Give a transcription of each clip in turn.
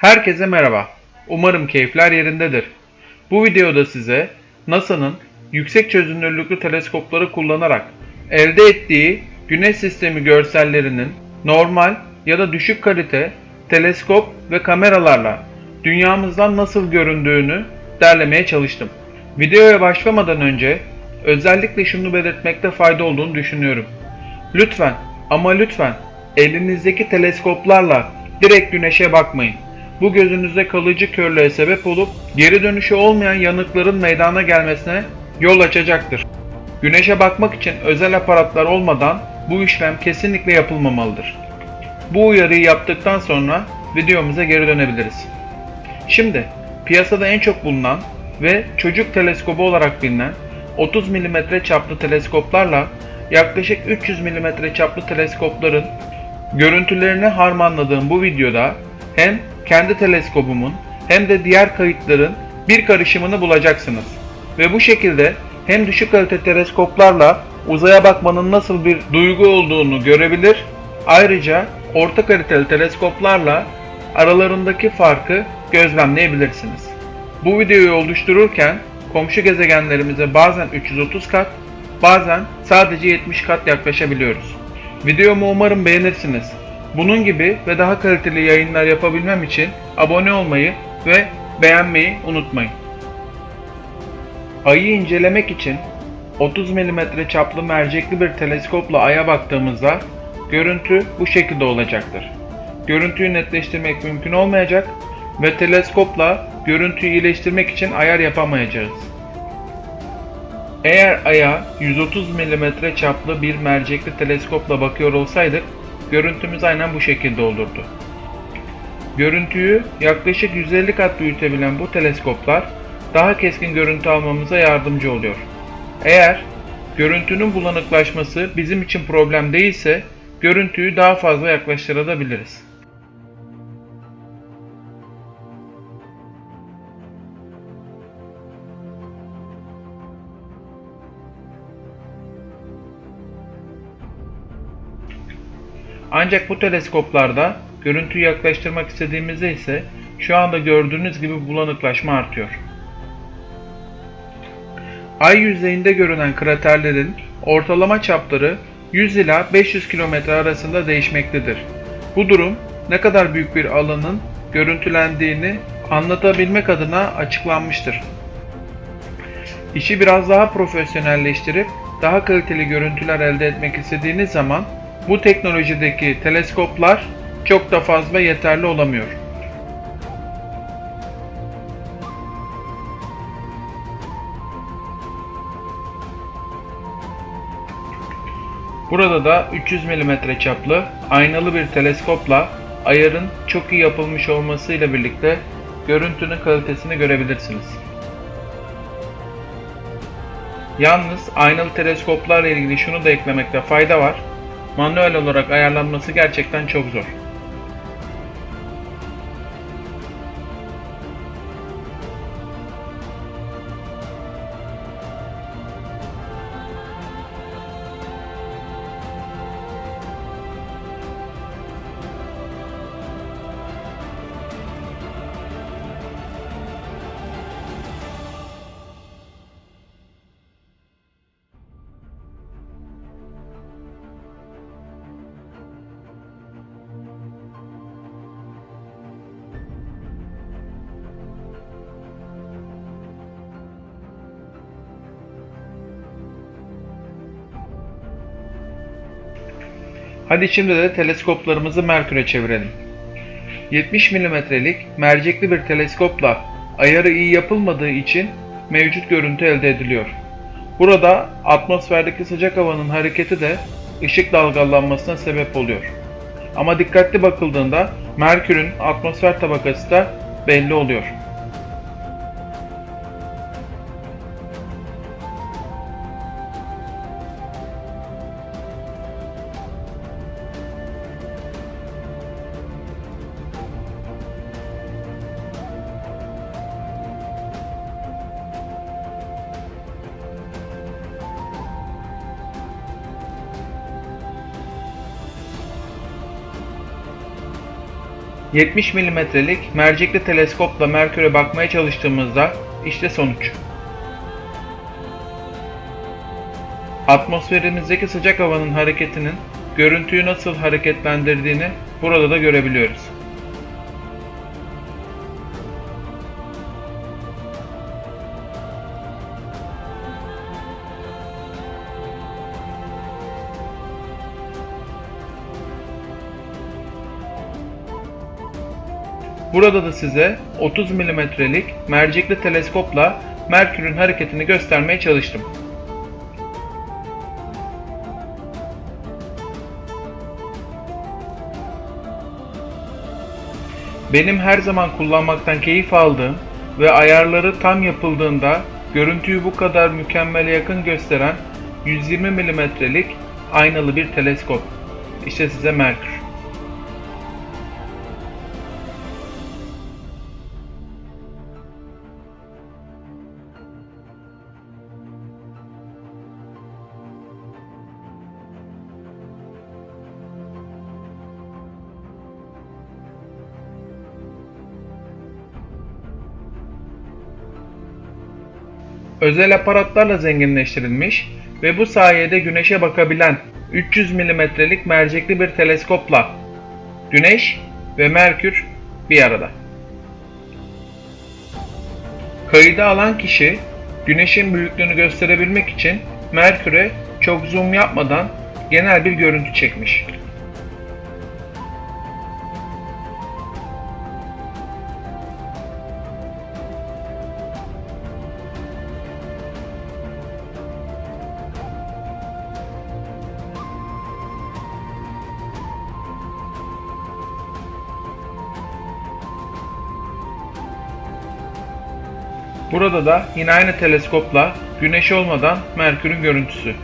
Herkese merhaba. Umarım keyifler yerindedir. Bu videoda size NASA'nın yüksek çözünürlüklü teleskopları kullanarak elde ettiği güneş sistemi görsellerinin normal ya da düşük kalite teleskop ve kameralarla dünyamızdan nasıl göründüğünü derlemeye çalıştım. Videoya başlamadan önce özellikle şunu belirtmekte fayda olduğunu düşünüyorum. Lütfen ama lütfen elinizdeki teleskoplarla direkt güneşe bakmayın. Bu gözünüzde kalıcı körlüğe sebep olup geri dönüşü olmayan yanıkların meydana gelmesine yol açacaktır. Güneşe bakmak için özel aparatlar olmadan bu işlem kesinlikle yapılmamalıdır. Bu uyarıyı yaptıktan sonra videomuza geri dönebiliriz. Şimdi piyasada en çok bulunan ve çocuk teleskobu olarak bilinen 30 mm çaplı teleskoplarla yaklaşık 300 mm çaplı teleskopların görüntülerini harmanladığım bu videoda hem kendi teleskobumun hem de diğer kayıtların bir karışımını bulacaksınız. Ve bu şekilde hem düşük kalite teleskoplarla uzaya bakmanın nasıl bir duygu olduğunu görebilir, ayrıca orta kaliteli teleskoplarla aralarındaki farkı gözlemleyebilirsiniz. Bu videoyu oluştururken komşu gezegenlerimize bazen 330 kat, bazen sadece 70 kat yaklaşabiliyoruz. Videomu umarım beğenirsiniz. Bunun gibi ve daha kaliteli yayınlar yapabilmem için abone olmayı ve beğenmeyi unutmayın. Ayı incelemek için 30 mm çaplı mercekli bir teleskopla aya baktığımızda görüntü bu şekilde olacaktır. Görüntüyü netleştirmek mümkün olmayacak ve teleskopla görüntüyü iyileştirmek için ayar yapamayacağız. Eğer aya 130 mm çaplı bir mercekli teleskopla bakıyor olsaydık görüntümüz aynen bu şekilde olurdu. Görüntüyü yaklaşık 150 kat büyütebilen bu teleskoplar daha keskin görüntü almamıza yardımcı oluyor. Eğer görüntünün bulanıklaşması bizim için problem değilse görüntüyü daha fazla yaklaştırabiliriz. Ancak bu teleskoplarda görüntüyü yaklaştırmak istediğimizde ise şu anda gördüğünüz gibi bulanıklaşma artıyor. Ay yüzeyinde görünen kraterlerin ortalama çapları 100 ila 500 km arasında değişmektedir. Bu durum ne kadar büyük bir alanın görüntülendiğini anlatabilmek adına açıklanmıştır. İşi biraz daha profesyonelleştirip daha kaliteli görüntüler elde etmek istediğiniz zaman bu teknolojideki teleskoplar çok da fazla yeterli olamıyor. Burada da 300 mm çaplı aynalı bir teleskopla ayarın çok iyi yapılmış olmasıyla birlikte görüntünün kalitesini görebilirsiniz. Yalnız aynalı teleskoplarla ilgili şunu da eklemekte fayda var. Manuel olarak ayarlanması gerçekten çok zor. Hadi şimdi de teleskoplarımızı Merkür'e çevirelim. 70 mm'lik mercekli bir teleskopla ayarı iyi yapılmadığı için mevcut görüntü elde ediliyor. Burada atmosferdeki sıcak havanın hareketi de ışık dalgalanmasına sebep oluyor. Ama dikkatli bakıldığında Merkür'ün atmosfer tabakası da belli oluyor. 70 milimetrelik mercekli teleskopla Merkür'e bakmaya çalıştığımızda işte sonuç. Atmosferimizdeki sıcak havanın hareketinin görüntüyü nasıl hareketlendirdiğini burada da görebiliyoruz. Burada da size 30 milimetrelik mercekli teleskopla Merkür'ün hareketini göstermeye çalıştım. Benim her zaman kullanmaktan keyif aldığım ve ayarları tam yapıldığında görüntüyü bu kadar mükemmele yakın gösteren 120 milimetrelik aynalı bir teleskop. İşte size Merkür. Özel aparatlarla zenginleştirilmiş ve bu sayede güneşe bakabilen 300 milimetrelik mercekli bir teleskopla Güneş ve Merkür bir arada. Kaydı alan kişi Güneş'in büyüklüğünü gösterebilmek için Merkür'e çok zoom yapmadan genel bir görüntü çekmiş. Burada da yine aynı teleskopla güneş olmadan Merkür'ün görüntüsü.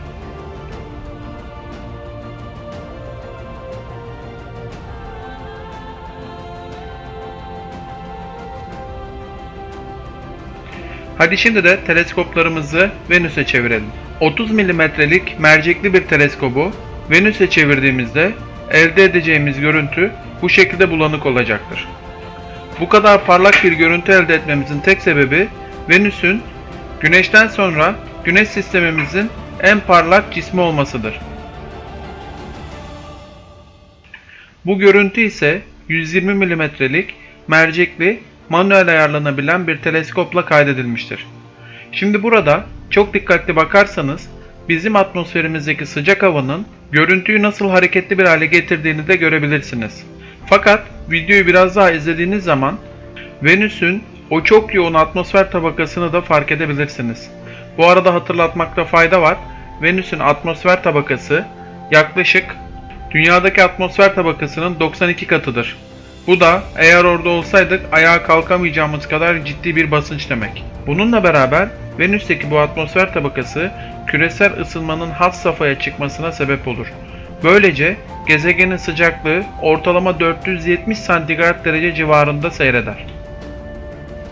Hadi şimdi de teleskoplarımızı Venüs'e çevirelim. 30 milimetrelik mercekli bir teleskobu Venüs'e çevirdiğimizde elde edeceğimiz görüntü bu şekilde bulanık olacaktır. Bu kadar parlak bir görüntü elde etmemizin tek sebebi Venüs'ün Güneş'ten sonra Güneş sistemimizin en parlak cismi olmasıdır. Bu görüntü ise 120 milimetrelik mercekli manuel ayarlanabilen bir teleskopla kaydedilmiştir. Şimdi burada çok dikkatli bakarsanız bizim atmosferimizdeki sıcak havanın görüntüyü nasıl hareketli bir hale getirdiğini de görebilirsiniz. Fakat videoyu biraz daha izlediğiniz zaman Venüs'ün o çok yoğun atmosfer tabakasını da fark edebilirsiniz. Bu arada hatırlatmakta fayda var. Venüs'ün atmosfer tabakası yaklaşık dünyadaki atmosfer tabakasının 92 katıdır. Bu da eğer orada olsaydık ayağa kalkamayacağımız kadar ciddi bir basınç demek. Bununla beraber Venüs'teki bu atmosfer tabakası küresel ısınmanın had safhaya çıkmasına sebep olur. Böylece gezegenin sıcaklığı ortalama 470 santigrat derece civarında seyreder.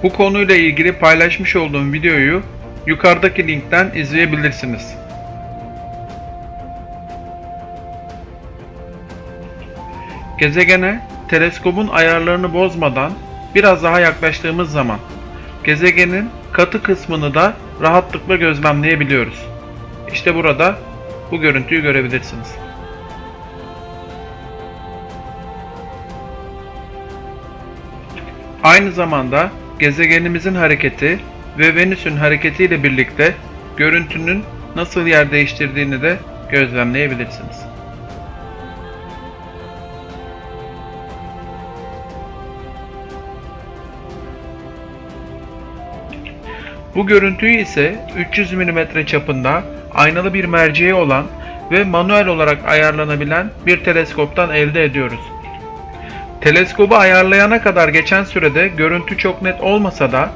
Bu konuyla ilgili paylaşmış olduğum videoyu yukarıdaki linkten izleyebilirsiniz. Gezegene teleskobun ayarlarını bozmadan biraz daha yaklaştığımız zaman gezegenin katı kısmını da rahatlıkla gözlemleyebiliyoruz. İşte burada bu görüntüyü görebilirsiniz. Aynı zamanda gezegenimizin hareketi ve Venüs'ün hareketiyle birlikte görüntünün nasıl yer değiştirdiğini de gözlemleyebilirsiniz. Bu görüntüyü ise 300 mm çapında aynalı bir merceği olan ve manuel olarak ayarlanabilen bir teleskoptan elde ediyoruz. Teleskobu ayarlayana kadar geçen sürede görüntü çok net olmasa da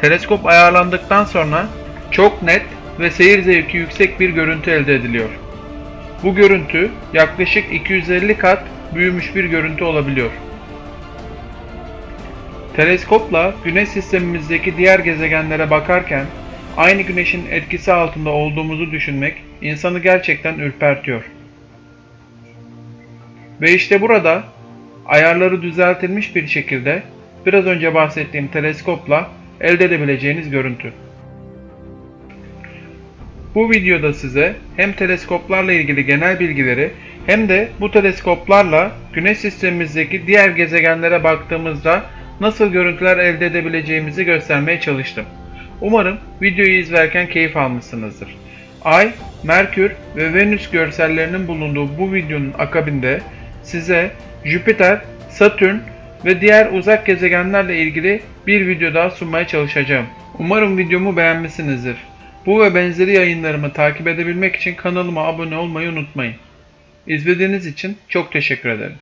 teleskop ayarlandıktan sonra çok net ve seyir zevki yüksek bir görüntü elde ediliyor. Bu görüntü yaklaşık 250 kat büyümüş bir görüntü olabiliyor. Teleskopla Güneş sistemimizdeki diğer gezegenlere bakarken aynı Güneş'in etkisi altında olduğumuzu düşünmek insanı gerçekten ürpertiyor. Ve işte burada ayarları düzeltilmiş bir şekilde biraz önce bahsettiğim teleskopla elde edebileceğiniz görüntü. Bu videoda size hem teleskoplarla ilgili genel bilgileri hem de bu teleskoplarla Güneş sistemimizdeki diğer gezegenlere baktığımızda nasıl görüntüler elde edebileceğimizi göstermeye çalıştım. Umarım videoyu izlerken keyif almışsınızdır. Ay, Merkür ve Venüs görsellerinin bulunduğu bu videonun akabinde size Jüpiter, Satürn ve diğer uzak gezegenlerle ilgili bir video daha sunmaya çalışacağım. Umarım videomu beğenmişsinizdir. Bu ve benzeri yayınlarımı takip edebilmek için kanalıma abone olmayı unutmayın. İzlediğiniz için çok teşekkür ederim.